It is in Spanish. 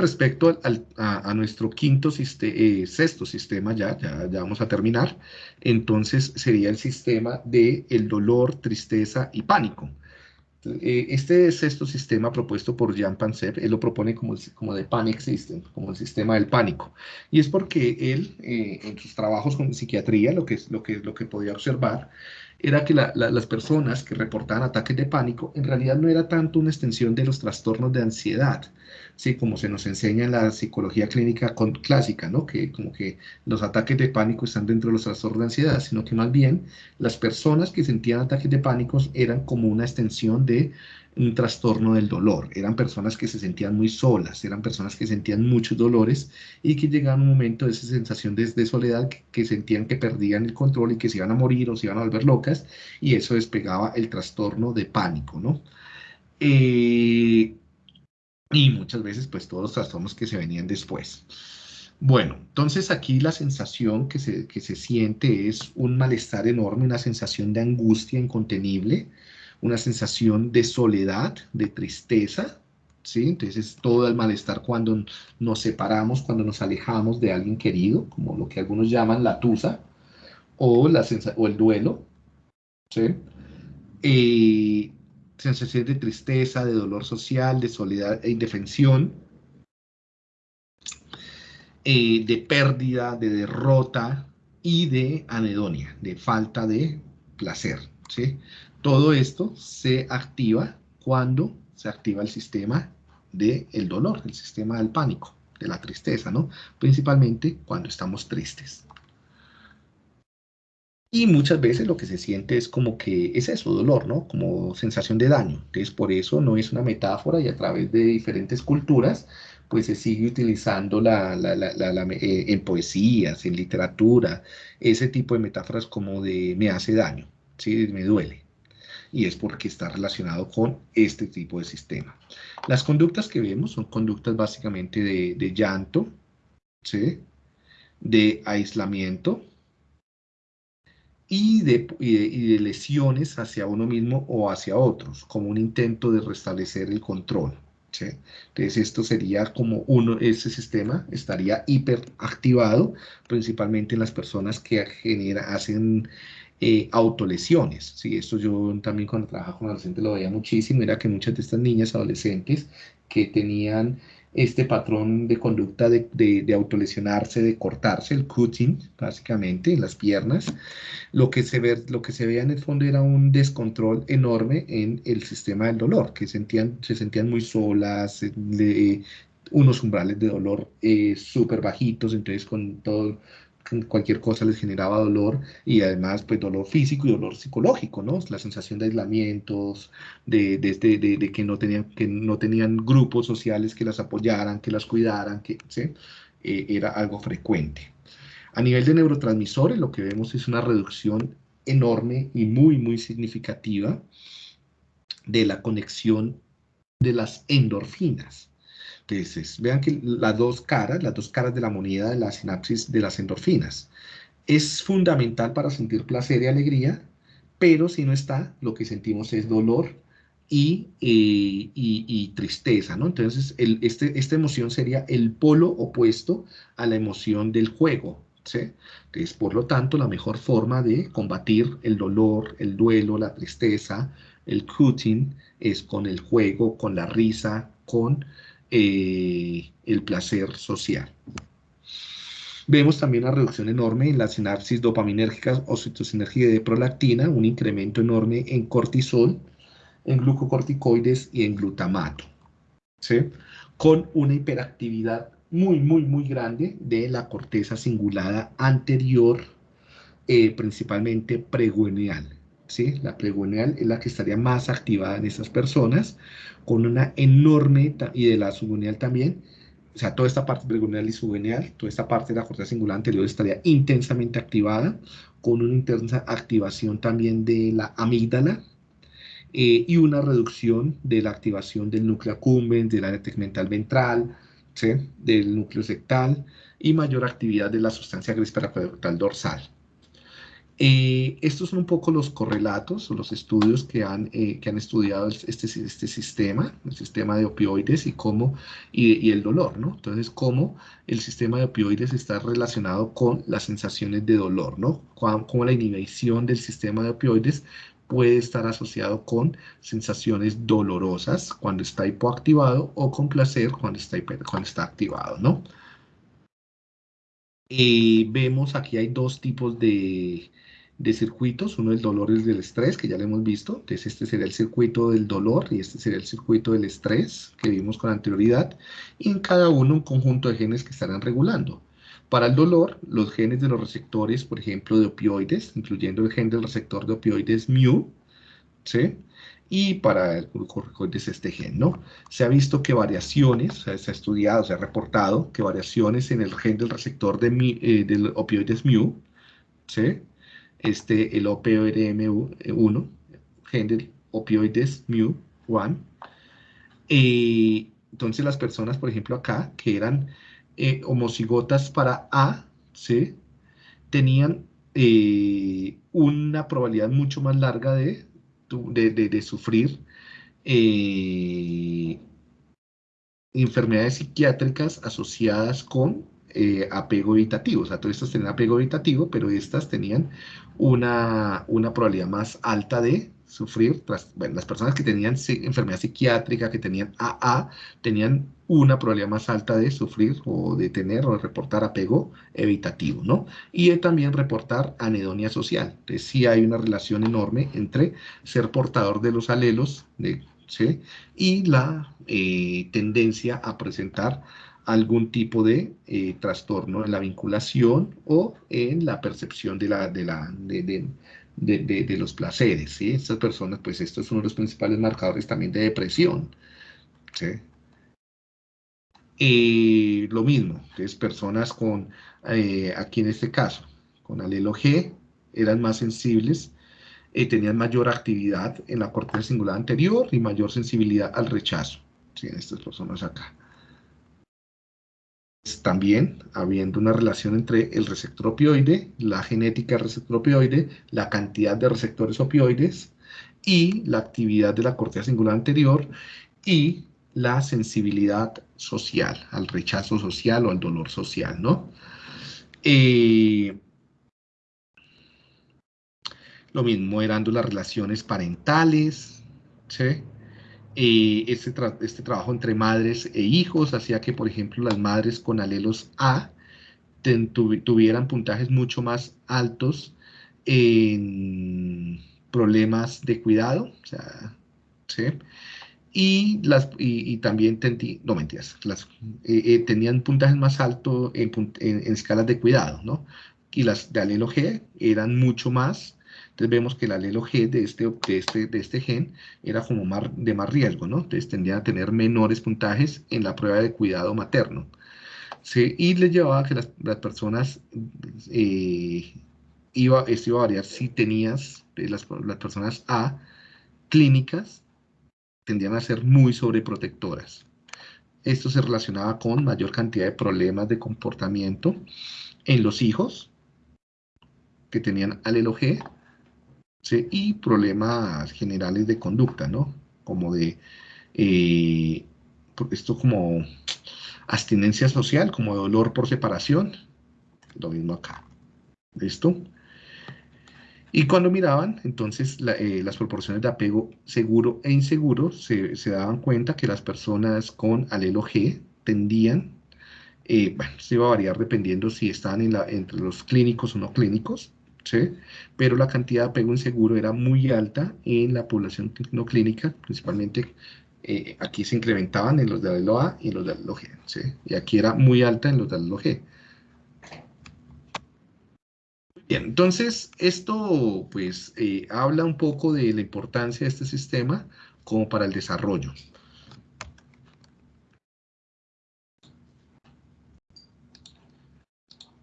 respecto a, nuestro quinto, eh, sexto sistema, ya, ya, ya, vamos a terminar, entonces sería el sistema de el dolor, tristeza y pánico. Eh, este sexto sistema propuesto por Jean Pansep, él lo propone como, como de Panic System, como el sistema del pánico. Y es porque él, eh, en sus trabajos con psiquiatría, lo que, lo que, lo que podía observar, era que las personas que reportaban ataques de pánico en realidad no era tanto una extensión de los trastornos de ansiedad, ¿sí? como se nos enseña en la psicología clínica clásica, ¿no? que como que los ataques de pánico están dentro de los trastornos de ansiedad, sino que más bien las personas que sentían ataques de pánico eran como una extensión de un trastorno del dolor. Eran personas que se sentían muy solas, eran personas que sentían muchos dolores y que llegaban un momento de esa sensación de, soledad que, sentían que perdían el control y que se iban a morir o se iban a volver locas y eso despegaba el trastorno de pánico, ¿no? Eh, y muchas veces pues todos los trastornos que se venían después. Bueno, entonces aquí la sensación que se, que se siente es un malestar enorme, una sensación de angustia incontenible, una sensación de soledad, de tristeza, ¿sí? Entonces todo el malestar cuando nos separamos, cuando nos alejamos de alguien querido, como lo que algunos llaman la tusa, o, la o el duelo, ¿sí? Eh, sensación de tristeza, de dolor social, de soledad e indefensión, eh, de pérdida, de derrota y de anedonia, de falta de placer, ¿sí? Todo esto se activa cuando se activa el sistema del el dolor, el sistema del pánico, de la tristeza, ¿no? Principalmente cuando estamos tristes. Y muchas veces lo que se siente es como que es eso, dolor, ¿no? Como sensación de daño. Entonces, por eso no es una metáfora y a través de diferentes culturas, pues se sigue utilizando la, eh, en poesías, en literatura, ese tipo de metáforas como de me hace daño, ¿sí? Me duele y es porque está relacionado con este tipo de sistema. Las conductas que vemos son conductas básicamente de, llanto, ¿sí? de aislamiento y de, y de, lesiones hacia uno mismo o hacia otros, como un intento de restablecer el control. ¿sí? Entonces esto sería como uno, ese sistema estaría hiperactivado, principalmente en las personas que genera, hacen eh, autolesiones. ¿sí? Esto yo también cuando trabajaba con adolescentes lo veía muchísimo, era que muchas de estas niñas adolescentes que tenían este patrón de conducta de, de, autolesionarse, de cortarse, el cutting, básicamente, en las piernas, lo que, se ve, lo que se veía en el fondo era un descontrol enorme en el sistema del dolor, que sentían, se sentían muy solas, unos umbrales de dolor eh, súper bajitos, entonces con todo cualquier cosa les generaba dolor y además pues dolor físico y dolor psicológico, ¿no? La sensación de aislamientos, de, de, este, de, que, no tenían, que no tenían grupos sociales que las apoyaran, que las cuidaran, que. Eh, era algo frecuente. A nivel de neurotransmisores lo que vemos es una reducción enorme y muy, muy significativa de la conexión de las endorfinas. Entonces, vean que las dos caras, las dos caras de la moneda de la sinapsis de las endorfinas. Es fundamental para sentir placer y alegría, pero si no está, lo que sentimos es dolor y, eh, tristeza, ¿no? Entonces, este, esta emoción sería el polo opuesto a la emoción del juego, ¿sí? Entonces, por lo tanto, la mejor forma de combatir el dolor, el duelo, la tristeza, el cutting, es con el juego, con la risa, con eh, el placer social. Vemos también una reducción enorme en la sinapsis dopaminérgica o citocinergia de prolactina, un incremento enorme en cortisol, en glucocorticoides y en glutamato, con una hiperactividad muy, muy, muy grande de la corteza cingulada anterior, eh, principalmente preguineal. ¿Sí? La preguineal es la que estaría más activada en esas personas, con una enorme, y de la subguineal también, o sea, toda esta parte preguineal y subguineal, toda esta parte de la corteza singular anterior estaría intensamente activada, con una intensa activación también de la amígdala, eh, y una reducción de la activación del núcleo accumbens, del área tegmental ventral, ¿sí? del núcleo sectal, y mayor actividad de la sustancia gris dorsal. Eh, estos son un poco los correlatos o los estudios que han, eh, que han estudiado este, este sistema, el sistema de opioides y cómo, y, el dolor, ¿no? Entonces, cómo el sistema de opioides está relacionado con las sensaciones de dolor, ¿no? Cómo, la inhibición del sistema de opioides puede estar asociado con sensaciones dolorosas cuando está hipoactivado o con placer cuando está, cuando está activado, ¿no? Vemos aquí hay dos tipos de, de circuitos, uno el dolor y del estrés, que ya lo hemos visto, entonces este sería el circuito del dolor y este sería el circuito del estrés que vimos con anterioridad, y en cada uno un conjunto de genes que estarán regulando. Para el dolor, los genes de los receptores, por ejemplo, de opioides, incluyendo el gen del receptor de opioides mu, ¿sí? Y para el glucocorticoides este gen, ¿no? Se ha visto que variaciones, se ha estudiado, se ha reportado que variaciones en el gen del receptor de eh, del opioides mu, ¿sí? Este, el OPORM1, gen del opioides mu1. entonces las personas, por ejemplo, acá, que eran eh, homocigotas para A, ¿sí? tenían eh, una probabilidad mucho más larga de, de, sufrir eh, enfermedades psiquiátricas asociadas con eh, apego evitativo. O sea, todas estas tenían apego evitativo, pero estas tenían una, una probabilidad más alta de sufrir. Bueno, las personas que tenían enfermedad psiquiátrica, que tenían AA, tenían una probabilidad más alta de sufrir o de tener o de reportar apego evitativo, ¿no? Y también reportar anedonia social. Entonces, sí hay una relación enorme entre ser portador de los alelos de, y la eh, tendencia a presentar algún tipo de eh, trastorno en la vinculación o en la percepción de, la, de, la, de, los placeres. ¿sí? Estas personas, pues esto es uno de los principales marcadores también de depresión. ¿sí? lo mismo, es personas con, eh, aquí en este caso, con alelo G, eran más sensibles, eh, tenían mayor actividad en la corteza singular anterior y mayor sensibilidad al rechazo. ¿sí? Estas personas acá también habiendo una relación entre el receptor opioide, la genética del receptor opioide, la cantidad de receptores opioides y la actividad de la corteza singular anterior y la sensibilidad social, al rechazo social o al dolor social, ¿no? Eh, lo mismo eran las relaciones parentales, ¿sí? Este, este, trabajo entre madres e hijos hacía que, por ejemplo, las madres con alelos A tuvieran puntajes mucho más altos en problemas de cuidado, ¿sí? Y, las, y, también no mentiras, las, eh, eh, tenían puntajes más altos en, en, escalas de cuidado, ¿no? Y las de alelo G eran mucho más entonces vemos que el alelo G de este, de este, de este gen era como de más riesgo, ¿no? Entonces tendrían a tener menores puntajes en la prueba de cuidado materno. Y les llevaba a que las, las personas, eh, iba, esto iba a variar si tenías, eh, las, las personas A clínicas, tendían a ser muy sobreprotectoras. Esto se relacionaba con mayor cantidad de problemas de comportamiento en los hijos que tenían alelo G y problemas generales de conducta, ¿no? Como de, eh, esto como abstinencia social, como dolor por separación, lo mismo acá, ¿listo? Y cuando miraban, entonces, eh, las proporciones de apego seguro e inseguro, se, daban cuenta que las personas con alelo G tendían, eh, bueno, se iba a variar dependiendo si estaban entre los clínicos o no clínicos, pero la cantidad de apego inseguro era muy alta en la población no clínica, principalmente eh, aquí se incrementaban en los de alelo A y en los de alelo G, y aquí era muy alta en los de alelo G. Bien, entonces esto pues eh, habla un poco de la importancia de este sistema como para el desarrollo.